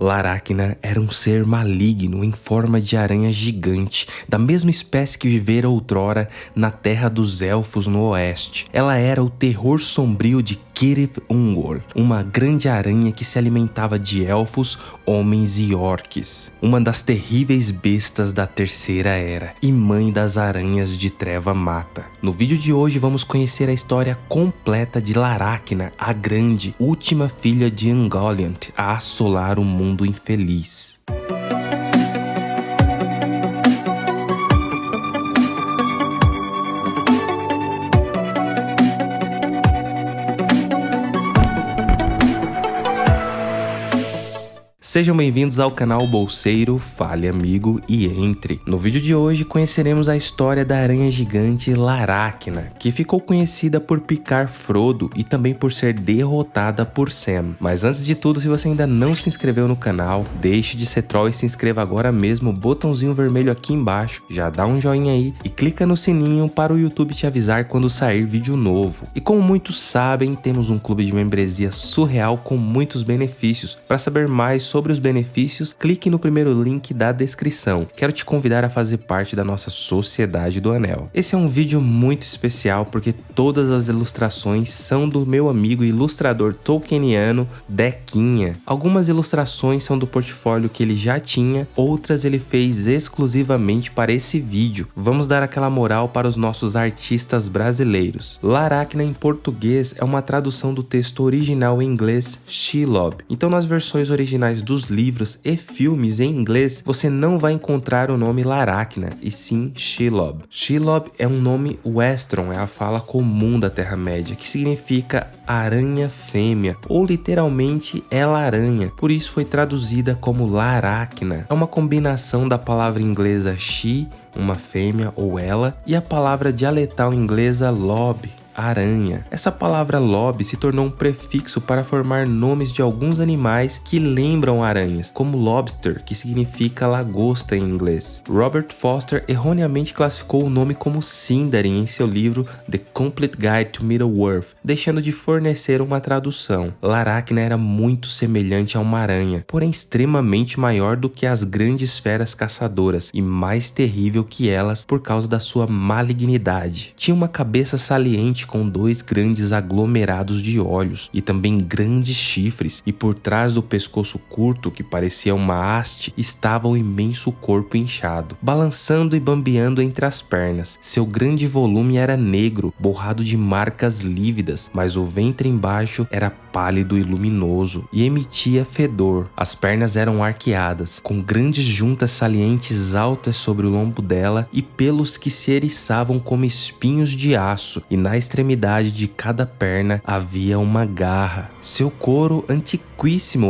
Laracna era um ser maligno em forma de aranha gigante, da mesma espécie que vivera outrora na terra dos elfos no oeste. Ela era o terror sombrio de Kirith Ungol, uma grande aranha que se alimentava de elfos, homens e orques. Uma das terríveis bestas da Terceira Era e mãe das aranhas de Treva Mata. No vídeo de hoje vamos conhecer a história completa de Laracna, a grande, última filha de Ungoliant a assolar o mundo infeliz. Sejam bem-vindos ao canal Bolseiro, fale amigo e entre. No vídeo de hoje conheceremos a história da aranha gigante Laracna, que ficou conhecida por picar Frodo e também por ser derrotada por Sam. Mas antes de tudo, se você ainda não se inscreveu no canal, deixe de ser troll e se inscreva agora mesmo, botãozinho vermelho aqui embaixo, já dá um joinha aí e clica no sininho para o YouTube te avisar quando sair vídeo novo. E como muitos sabem, temos um clube de membresia surreal com muitos benefícios. Para saber mais sobre sobre os benefícios, clique no primeiro link da descrição. Quero te convidar a fazer parte da nossa Sociedade do Anel. Esse é um vídeo muito especial porque todas as ilustrações são do meu amigo ilustrador tolkieniano Dequinha. Algumas ilustrações são do portfólio que ele já tinha, outras ele fez exclusivamente para esse vídeo. Vamos dar aquela moral para os nossos artistas brasileiros. Laracna em português é uma tradução do texto original em inglês Shelob. Então nas versões originais dos livros e filmes em inglês, você não vai encontrar o nome Laracna, e sim Shelob. Shelob é um nome westron, é a fala comum da Terra-média, que significa aranha fêmea, ou literalmente ela aranha, por isso foi traduzida como Laracna. É uma combinação da palavra inglesa she, uma fêmea ou ela, e a palavra dialetal inglesa lob, aranha. Essa palavra lobe se tornou um prefixo para formar nomes de alguns animais que lembram aranhas, como lobster, que significa lagosta em inglês. Robert Foster erroneamente classificou o nome como Sindarin em seu livro The Complete Guide to Middle-earth, deixando de fornecer uma tradução. Laracna era muito semelhante a uma aranha, porém extremamente maior do que as grandes feras caçadoras e mais terrível que elas por causa da sua malignidade. Tinha uma cabeça saliente com dois grandes aglomerados de olhos e também grandes chifres, e por trás do pescoço curto, que parecia uma haste, estava o imenso corpo inchado, balançando e bambeando entre as pernas. Seu grande volume era negro, borrado de marcas lívidas, mas o ventre embaixo era pálido e luminoso e emitia fedor. As pernas eram arqueadas, com grandes juntas salientes altas sobre o lombo dela e pelos que se eriçavam como espinhos de aço, e na extremidade de cada perna havia uma garra. Seu couro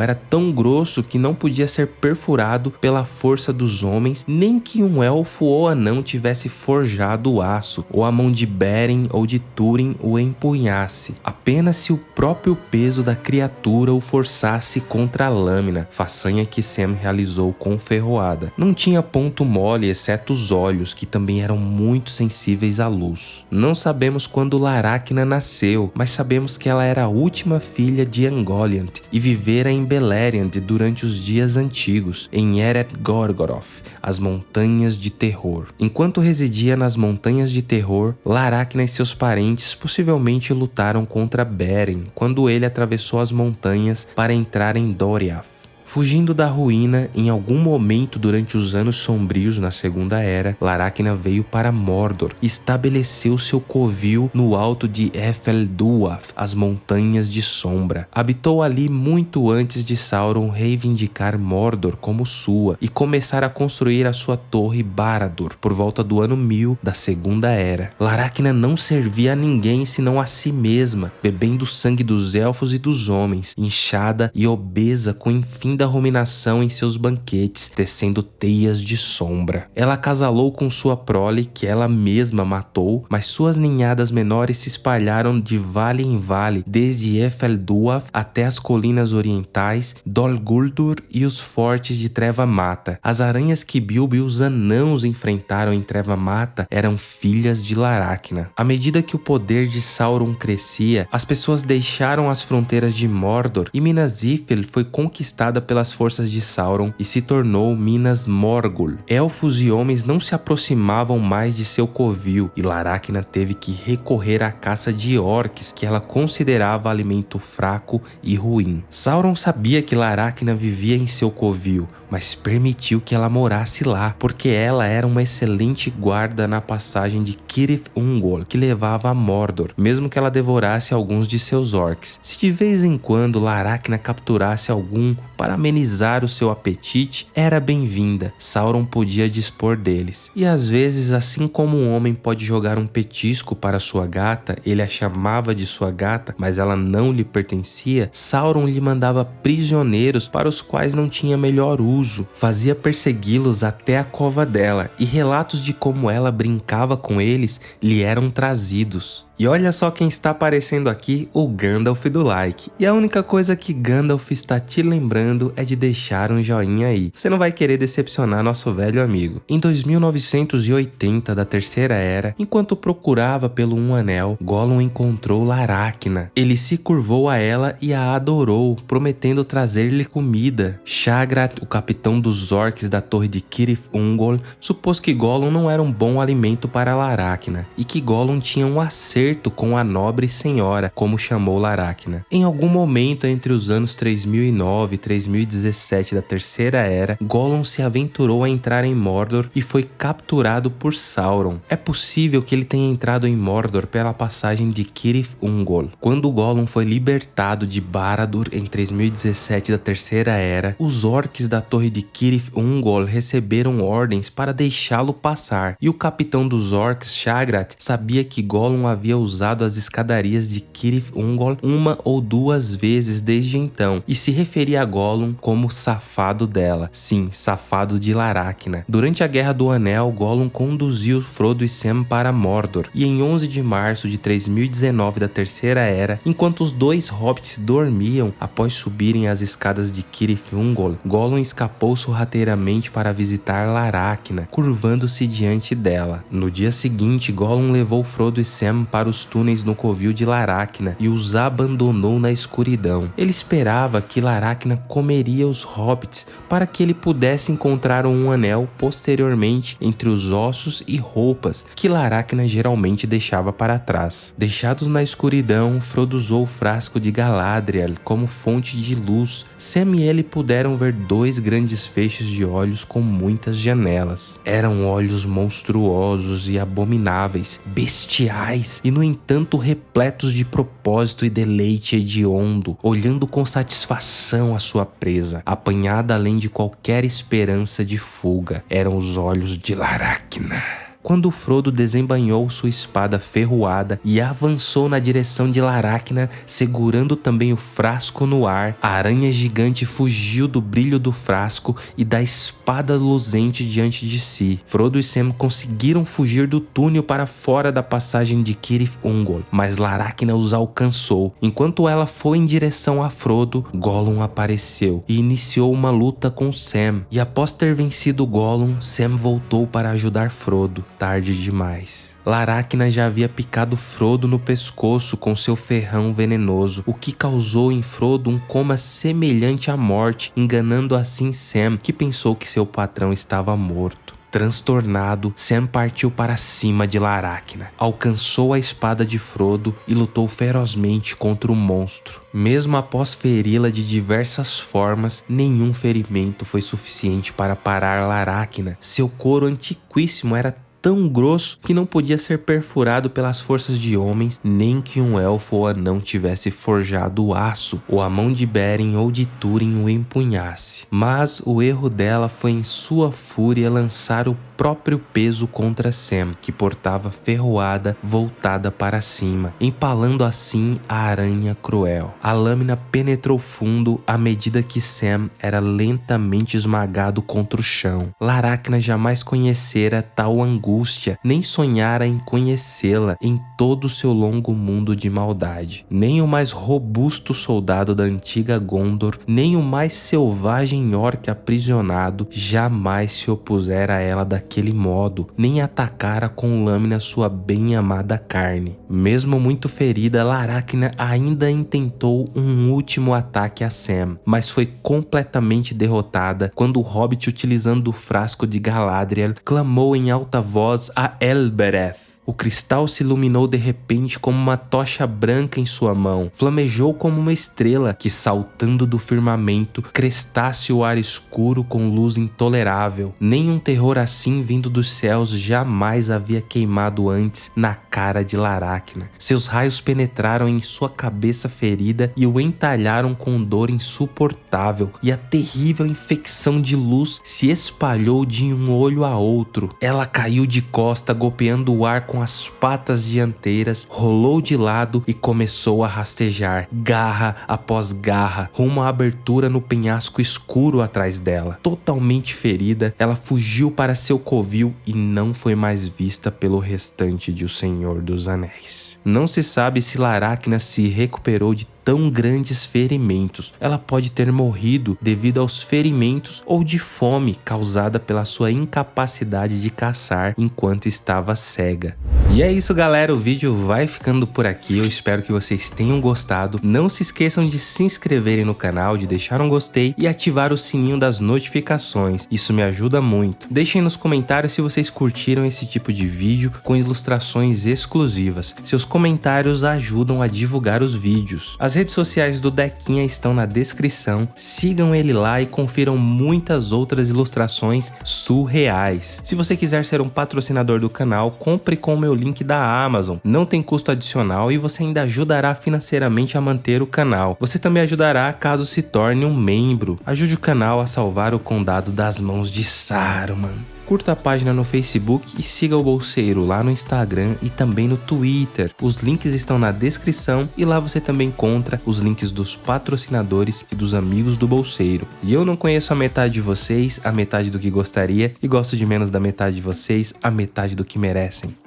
era tão grosso que não podia ser perfurado pela força dos homens, nem que um elfo ou anão tivesse forjado o aço, ou a mão de Beren ou de Túrin o empunhasse. Apenas se o próprio peso da criatura o forçasse contra a lâmina, façanha que Sam realizou com ferroada. Não tinha ponto mole exceto os olhos, que também eram muito sensíveis à luz. Não sabemos quando Laracna nasceu, mas sabemos que ela era a última filha de Angoliant e vivera em Beleriand durante os dias antigos, em Eret Gorgoroth, as Montanhas de Terror. Enquanto residia nas Montanhas de Terror, Laracna e seus parentes possivelmente lutaram contra Beren, quando ele atravessou as montanhas para entrar em Doriath. Fugindo da ruína, em algum momento durante os anos sombrios na Segunda Era, Laracna veio para Mordor e estabeleceu seu covil no alto de Efelduath, as Montanhas de Sombra. Habitou ali muito antes de Sauron reivindicar Mordor como sua e começar a construir a sua torre Barad-dûr por volta do ano 1000 da Segunda Era. Laracna não servia a ninguém senão a si mesma, bebendo o sangue dos elfos e dos homens, inchada e obesa com enfim da ruminação em seus banquetes, tecendo teias de sombra. Ela acasalou com sua prole, que ela mesma matou, mas suas ninhadas menores se espalharam de vale em vale, desde Efelduaf até as colinas orientais, Dol Guldur e os fortes de Treva Mata. As aranhas que Bilbo e os anãos enfrentaram em Treva Mata eram filhas de Laracna. À medida que o poder de Sauron crescia, as pessoas deixaram as fronteiras de Mordor e Minas Ithil foi conquistada pelas forças de Sauron e se tornou Minas Morgul. Elfos e homens não se aproximavam mais de seu covil e Laracna teve que recorrer à caça de orques que ela considerava alimento fraco e ruim. Sauron sabia que Laracna vivia em seu covil, mas permitiu que ela morasse lá, porque ela era uma excelente guarda na passagem de Kirith Ungol, que levava a Mordor, mesmo que ela devorasse alguns de seus orcs. Se de vez em quando Laracna capturasse algum para amenizar o seu apetite, era bem-vinda, Sauron podia dispor deles. E às vezes, assim como um homem pode jogar um petisco para sua gata, ele a chamava de sua gata, mas ela não lhe pertencia, Sauron lhe mandava prisioneiros para os quais não tinha melhor uso fazia persegui-los até a cova dela, e relatos de como ela brincava com eles lhe eram trazidos. E olha só quem está aparecendo aqui, o Gandalf do like. E a única coisa que Gandalf está te lembrando é de deixar um joinha aí. Você não vai querer decepcionar nosso velho amigo. Em 2980 da Terceira Era, enquanto procurava pelo Um Anel, Gollum encontrou Laracna. Ele se curvou a ela e a adorou, prometendo trazer-lhe comida. Shagrat, o capitão dos orcs da torre de Kirith Ungol, supôs que Gollum não era um bom alimento para Laracna e que Gollum tinha um acerto acerto com a nobre senhora, como chamou Laracna. Em algum momento entre os anos 3009 e 3017 da Terceira Era, Gollum se aventurou a entrar em Mordor e foi capturado por Sauron. É possível que ele tenha entrado em Mordor pela passagem de Kirith Ungol. Quando Gollum foi libertado de Barad-dûr em 3017 da Terceira Era, os orcs da torre de Kirith Ungol receberam ordens para deixá-lo passar, e o capitão dos orcs, Shagrat, sabia que Gollum havia usado as escadarias de Kirith Ungol uma ou duas vezes desde então e se referia a Gollum como safado dela. Sim, safado de Laracna. Durante a Guerra do Anel, Gollum conduziu Frodo e Sam para Mordor e em 11 de março de 3019 da Terceira Era, enquanto os dois hobbits dormiam após subirem as escadas de Kirith Ungol, Gollum escapou sorrateiramente para visitar Laracna, curvando-se diante dela. No dia seguinte, Gollum levou Frodo e Sam para os túneis no covil de Laracna e os abandonou na escuridão. Ele esperava que Laracna comeria os hobbits para que ele pudesse encontrar um anel posteriormente entre os ossos e roupas que Laracna geralmente deixava para trás. Deixados na escuridão, Frodo usou o frasco de Galadriel como fonte de luz. Sam e ele puderam ver dois grandes feixes de olhos com muitas janelas. Eram olhos monstruosos e abomináveis, bestiais e no entanto repletos de propósito e deleite hediondo, olhando com satisfação a sua presa, apanhada além de qualquer esperança de fuga. Eram os olhos de Laracna quando Frodo desembanhou sua espada ferroada e avançou na direção de Laracna, segurando também o frasco no ar, a aranha gigante fugiu do brilho do frasco e da espada luzente diante de si. Frodo e Sam conseguiram fugir do túnel para fora da passagem de Kirith Ungol, mas Laracna os alcançou. Enquanto ela foi em direção a Frodo, Gollum apareceu e iniciou uma luta com Sam. E após ter vencido Gollum, Sam voltou para ajudar Frodo tarde demais. Laracna já havia picado Frodo no pescoço com seu ferrão venenoso, o que causou em Frodo um coma semelhante à morte, enganando assim Sam, que pensou que seu patrão estava morto. Transtornado, Sam partiu para cima de Laracna, alcançou a espada de Frodo e lutou ferozmente contra o monstro. Mesmo após feri-la de diversas formas, nenhum ferimento foi suficiente para parar Laracna. Seu couro antiquíssimo era tão grosso que não podia ser perfurado pelas forças de homens, nem que um elfo ou anão tivesse forjado o aço, ou a mão de Beren ou de Túrin o empunhasse. Mas o erro dela foi em sua fúria lançar o próprio peso contra Sam, que portava ferroada voltada para cima, empalando assim a aranha cruel. A lâmina penetrou fundo à medida que Sam era lentamente esmagado contra o chão. Laracna jamais conhecera tal angústia nem sonhara em conhecê-la em todo seu longo mundo de maldade. Nem o mais robusto soldado da antiga Gondor, nem o mais selvagem orc aprisionado jamais se opusera a ela daquele modo, nem atacara com lâmina sua bem amada carne. Mesmo muito ferida, Laracna ainda intentou um último ataque a Sam, mas foi completamente derrotada quando o Hobbit, utilizando o frasco de Galadriel, clamou em alta voz a Elbereth. O cristal se iluminou de repente como uma tocha branca em sua mão, flamejou como uma estrela que, saltando do firmamento, crestasse o ar escuro com luz intolerável. Nenhum terror assim vindo dos céus jamais havia queimado antes na cara de Laracna. Seus raios penetraram em sua cabeça ferida e o entalharam com dor insuportável, e a terrível infecção de luz se espalhou de um olho a outro. Ela caiu de costa, golpeando o ar com com as patas dianteiras, rolou de lado e começou a rastejar, garra após garra, rumo à abertura no penhasco escuro atrás dela. Totalmente ferida, ela fugiu para seu covil e não foi mais vista pelo restante de O Senhor dos Anéis. Não se sabe se Laracna se recuperou de tão grandes ferimentos. Ela pode ter morrido devido aos ferimentos ou de fome causada pela sua incapacidade de caçar enquanto estava cega. E é isso galera, o vídeo vai ficando por aqui, eu espero que vocês tenham gostado. Não se esqueçam de se inscreverem no canal, de deixar um gostei e ativar o sininho das notificações, isso me ajuda muito. Deixem nos comentários se vocês curtiram esse tipo de vídeo com ilustrações exclusivas. Seus comentários ajudam a divulgar os vídeos. As redes sociais do Dequinha estão na descrição, sigam ele lá e confiram muitas outras ilustrações surreais. Se você quiser ser um patrocinador do canal, compre com o meu link da Amazon, não tem custo adicional e você ainda ajudará financeiramente a manter o canal. Você também ajudará caso se torne um membro. Ajude o canal a salvar o condado das mãos de Saruman curta a página no Facebook e siga o Bolseiro lá no Instagram e também no Twitter. Os links estão na descrição e lá você também encontra os links dos patrocinadores e dos amigos do Bolseiro. E eu não conheço a metade de vocês, a metade do que gostaria, e gosto de menos da metade de vocês, a metade do que merecem.